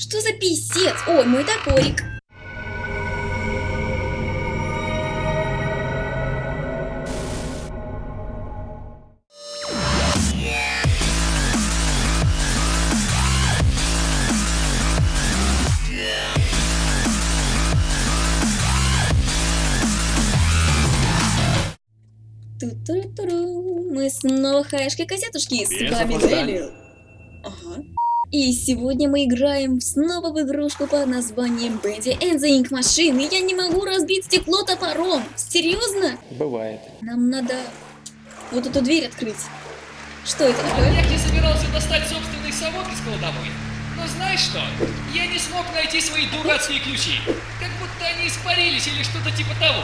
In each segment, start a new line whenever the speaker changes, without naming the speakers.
Что за писец? Ой, мой топорик. Ту-туру-туру. Мы снова хаешки-косятушки, с вами. Нелли. Ага. И сегодня мы играем снова в игрушку под названием Бенди and the Ink Machine. И я не могу разбить стекло топором. Серьезно?
Бывает.
Нам надо вот эту дверь открыть. Что это такое?
Не собирался достать собственный совок из кладовой. Но знаешь что? Я не смог найти свои дурацкие ключи. Как будто они испарились или что-то типа того.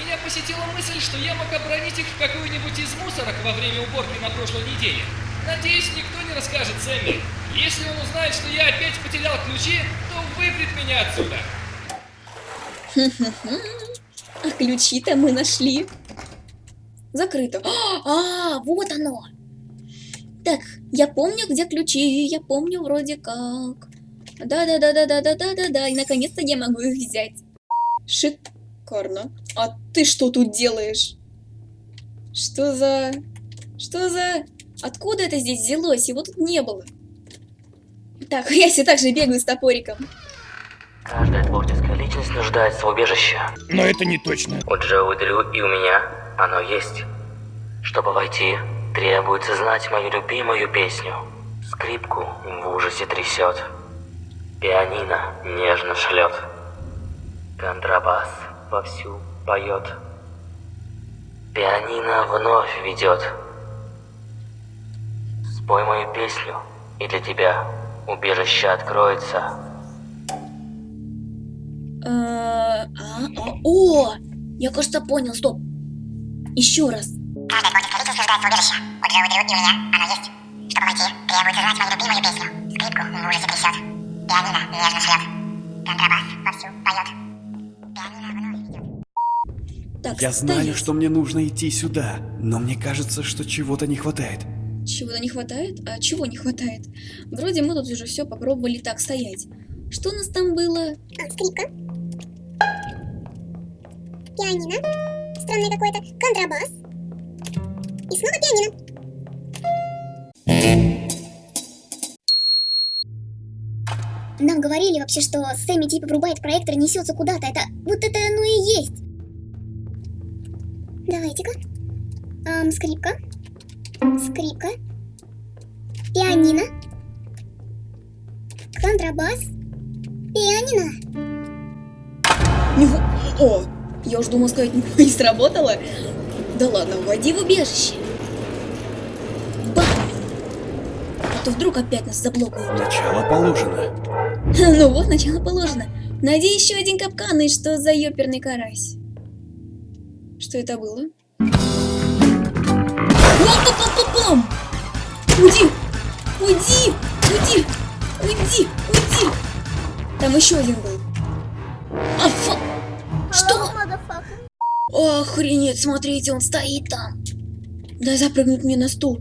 Меня посетила мысль, что я мог обронить их в какую-нибудь из мусорок во время уборки на прошлой неделе. Надеюсь, никто не расскажет Сэмми. Если он узнает, что я опять потерял ключи, то выпрет меня отсюда.
А ключи-то мы нашли. Закрыто. А, вот оно. Так, я помню, где ключи. Я помню вроде как. Да-да-да-да-да-да-да-да. И наконец-то я могу их взять. Шикарно. А ты что тут делаешь? Что за... Что за... Откуда это здесь взялось? Его тут не было. Так, я все так же бегаю с топориком.
Каждая творческая личность нуждается в убежище.
Но это не точно.
У Джоуи Дрю и у меня оно есть. Чтобы войти, требуется знать мою любимую песню. Скрипку в ужасе трясет. Пианино нежно шлет. Контрабас вовсю поет. Пианино вновь ведет. Спой мою песню, и для тебя убежище откроется.
Э, А, а, о! Я, кажется, понял, стоп. Еще раз.
Каждая творческая личность нуждается в убежище. У Джоуи Дрю и у меня оно есть. Чтобы войти, требуется знать мою любимую песню. Скрипку в ужасе трясет. Пианино нежно шлет. Контрабас вовсю поет. Пианино вновь ведет.
Так,
Я знаю,
стоять.
что мне нужно идти сюда, но мне кажется, что чего-то не хватает.
Чего-то не хватает? А чего не хватает? Вроде мы тут уже все попробовали так стоять. Что у нас там было?
А, скрипка. Пианино. Странное какое-то. Контрабас. И снова пианино.
Нам говорили вообще, что Сэмми типа врубает проектор и несется куда-то. Это вот это оно и есть. Давайте-ка. Ам, скрипка. Скрипка. Пианино. Контрабас. Пианино.
Ниху- О, я уж думал сказать, не сработало. Да ладно, вводи в убежище. Бам! А то вдруг опять нас заблокают.
Начало положено.
Ну вот, начало положено. Найди еще один капкан, и что за ёперный карась? Что это было? Пам-пам-пам-пам! Уйди! Уйди! Уйди! Уйди! Уйди! Там еще один был. А, фу! Что? Охренеть, смотрите, он стоит там. Дай запрыгнуть мне на стул.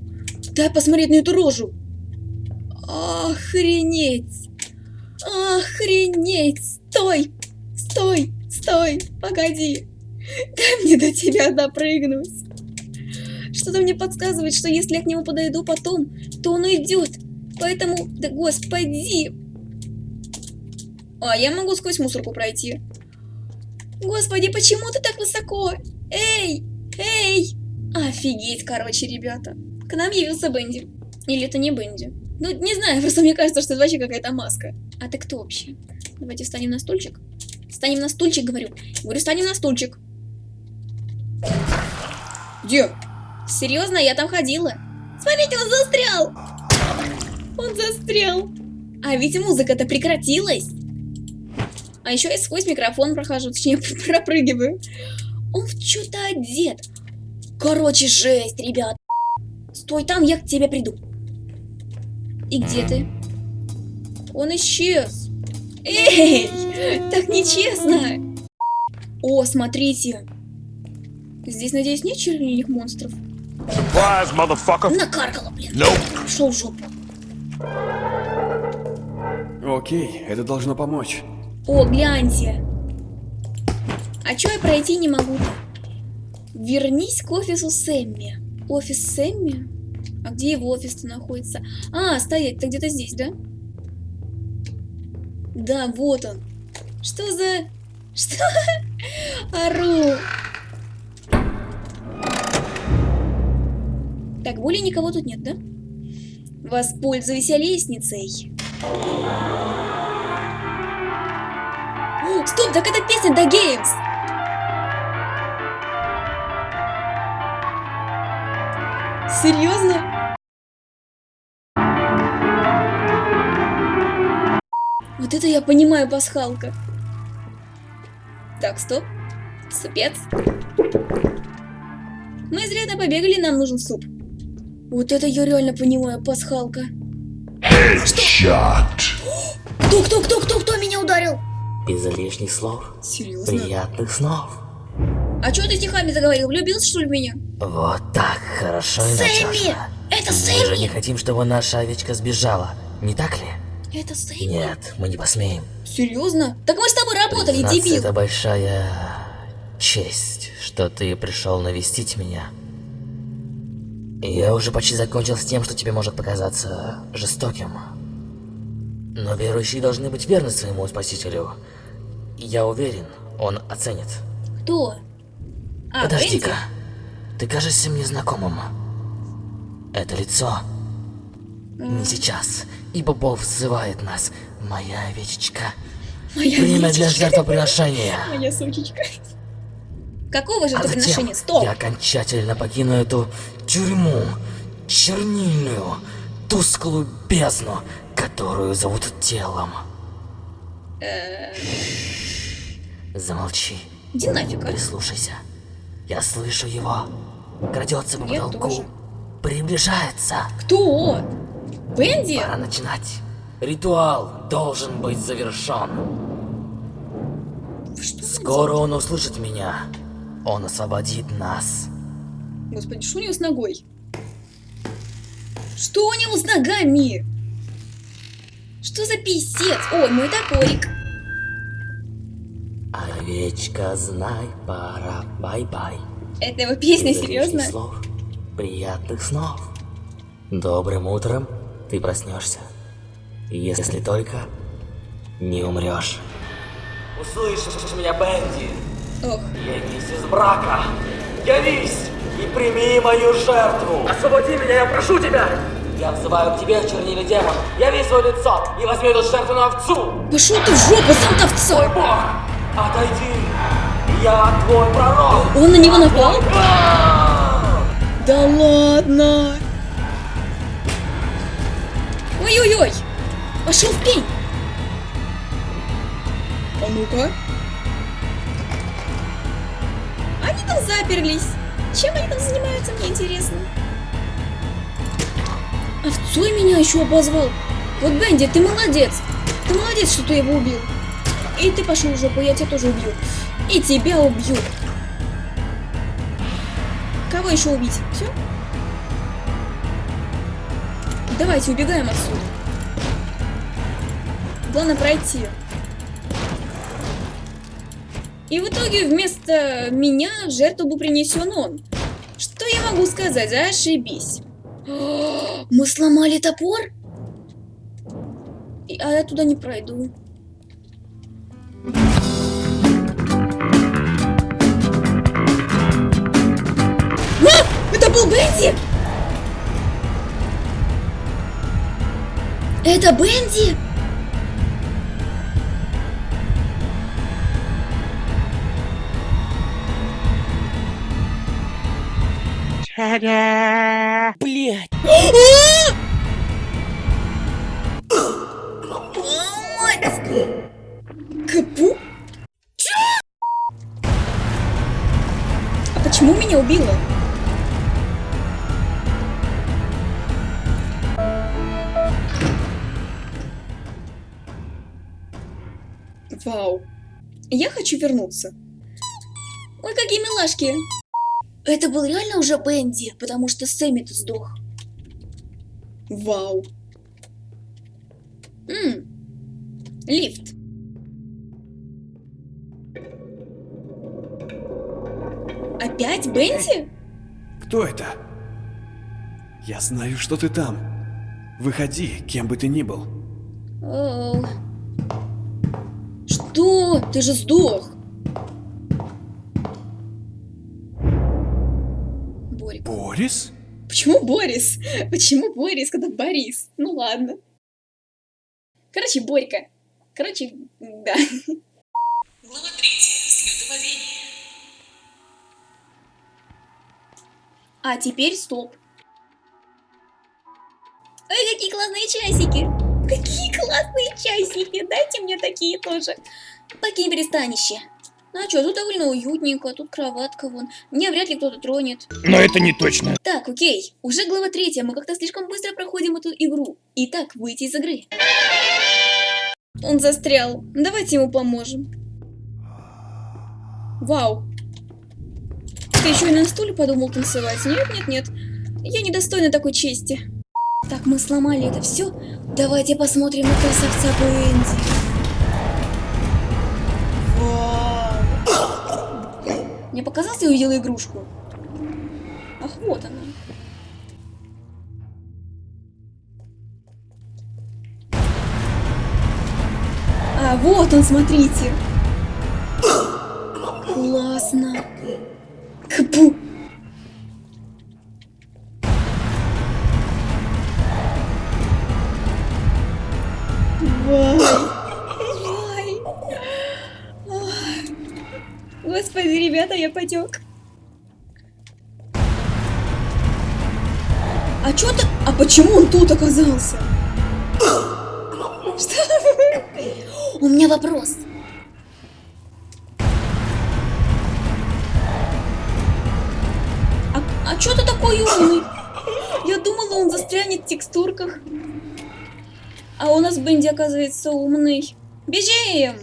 Дай посмотреть на эту рожу. Охренеть. Охренеть. Стой. Стой. Стой. Погоди. Дай мне до тебя допрыгнуть. Что-то мне подсказывает, что если я к нему подойду потом, то он уйдет. Поэтому, да господи. А, я могу сквозь мусорку пройти. Господи, почему ты так высоко? Эй! Эй! Офигеть, короче, ребята. К нам явился Бенди. Или это не Бенди? Ну, не знаю, просто мне кажется, что это вообще какая-то маска. А ты кто вообще? Давайте встанем на стульчик. Встанем на стульчик, говорю. Говорю, встанем на стульчик. Где? Серьезно, я там ходила. Смотрите, он застрял! Он застрял. А ведь музыка-то прекратилась. А еще я сквозь микрофон прохожу, точнее, пропрыгиваю. Он в что-то одет. Короче, жесть, ребят. Стой там, я к тебе приду. И где ты? Он исчез. Эй, так нечестно. О, смотрите. Здесь, надеюсь, нет чернильных монстров?
Surprise, motherfucker!
Накаркала, блин.
Nope.
Шел в жопу.
Окей, это должно помочь.
О, гляньте. А чё я пройти не могу-то? Вернись к офису Сэмми. Офис Сэмми? А где его офис-то находится? А, стоять-то где-то здесь, да? Да, вот он. Что за... Что? Ору. Так, более никого тут нет, да? Воспользуйся лестницей. О, Стоп, так это песня The Games. Серьезно? Вот это я понимаю, пасхалка. Так, стоп. Супец. Мы изрядно побегали, нам нужен суп. Вот это я реально понимаю, пасхалка. Кто, кто, кто, кто, кто меня ударил?
Без лишних слов.
Серьезно?
Приятных снов.
А что ты стихами заговорил? Влюбился, что ли, в меня?
Вот так, хорошо и
Сэмми! Это
Мы же не
Сэмми!
хотим, чтобы наша овечка сбежала, не так ли?
Это Сэмми?
Нет, мы не посмеем.
Серьезно? Так мы с тобой работали,
Признаться,
дебил!
это большая честь, что ты пришел навестить меня. Я уже почти закончил с тем, что тебе может показаться жестоким. Но верующие должны быть верны своему Спасителю. Я уверен, он оценит.
Кто? А,
Подожди-ка. Ты кажешься мне знакомым. Это лицо. Не сейчас, ибо Бог взывает нас. Моя овечечка.
Моя
Время для
овечечка.
жертвоприношения.
Моя сучечка. Какого же
А затем
приношения? Стоп!
я окончательно покину эту тюрьму, чернильную, тусклую бездну, которую зовут телом.
Э.
Замолчи,
Иди нафиг,
прислушайся. Я слышу его. Крадется по потолку.
тоже.
Приближается.
Кто? Бенди?
Пора начинать. Ритуал должен быть завершен. Скоро он услышит меня. Он освободит нас.
Господи, что у него с ногой? Что у него с ногами? Что за писец? Ой, мой топорик.
Овечка, знай, пора, бай-бай.
Это его песня, серьезно?
слов, приятных снов. Добрым утром ты проснешься. Если только не умрешь. Услышишь меня, Бенди?
Ох,
Явись из мрака! Явись и прими мою жертву! Освободи меня, я прошу тебя! Я взываю к тебе, чернильный демон. Яви свое лицо и возьми эту жертву на овцу!
пошел ты в жопу, сам
Мой
овца!
бог! Отойди! Я твой пророк!
Он на него напал? Да ладно! Ой-ой-ой! Пошел в пень! А ну-ка. Они там заперлись. Чем они там занимаются, мне интересно. Овцой меня еще обозвал. Вот, Бенди, ты молодец. Ты молодец, что ты его убил. И ты пошел в жопу, я тебя тоже убью. И тебя убью. Кого еще убить? Все? Давайте убегаем отсюда. Главное пройти. И в итоге вместо меня жертву был принесен он. Что я могу сказать? Зашибись. О, Мы сломали топор? А я туда не пройду. А! Это был Бенди! Это Бенди?
Блять!
Капу? А почему меня убило? Вау. Я хочу вернуться. Ой, какие милашки. Это был реально уже Бенди, потому что Сэмми-то сдох. Вау. М, Лифт. Опять Бенти?
Кто это? Я знаю, что ты там. Выходи, кем бы ты ни был.
Оу. Что? Ты же сдох.
Борис?
Почему Борис? Почему Борис, когда Борис? Ну ладно. Короче, Борька. Короче, да.
Глава 3. Слетововение.
А теперь стоп. Ой, какие классные часики! Какие классные часики! Дайте мне такие тоже. Покинь пристанище. А чё, тут довольно уютненько, тут кроватка вон. Меня вряд ли кто-то тронет.
Но это не точно.
Так, окей. Уже глава третья, мы как-то слишком быстро проходим эту игру. Итак, выйти из игры. Он застрял. Давайте ему поможем. Вау. Ты еще и на стуле подумал танцевать? Нет, нет, нет. Я недостойна такой чести. Так, мы сломали это все. Давайте посмотрим на красавца Бенди. Мне показалось, я увидела игрушку. Ах, вот она. А, вот он, смотрите. Классно. Кпу. Ребята, я потек. А чё ты... А почему он тут оказался? Что? У меня вопрос. А, а чё ты такой умный? Я думала, он застрянет в текстурках. А у нас Бенди, оказывается, умный. Бежим!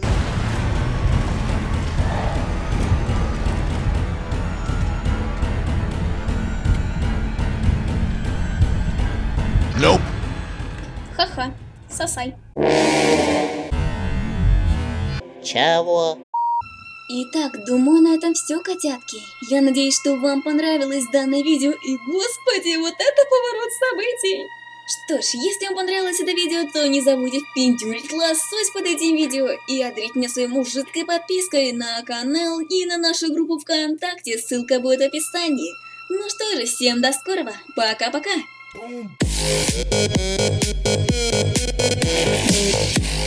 Сосай.
Чего?
Итак, думаю, на этом все, котятки. Я надеюсь, что вам понравилось данное видео, и, господи, вот это поворот событий! Что ж, если вам понравилось это видео, то не забудьте впендюрить лосось под этим видео и одарить меня своей мужицкой подпиской на канал и на нашу группу ВКонтакте, ссылка будет в описании. Ну что же, всем до скорого, пока-пока!
Yeah.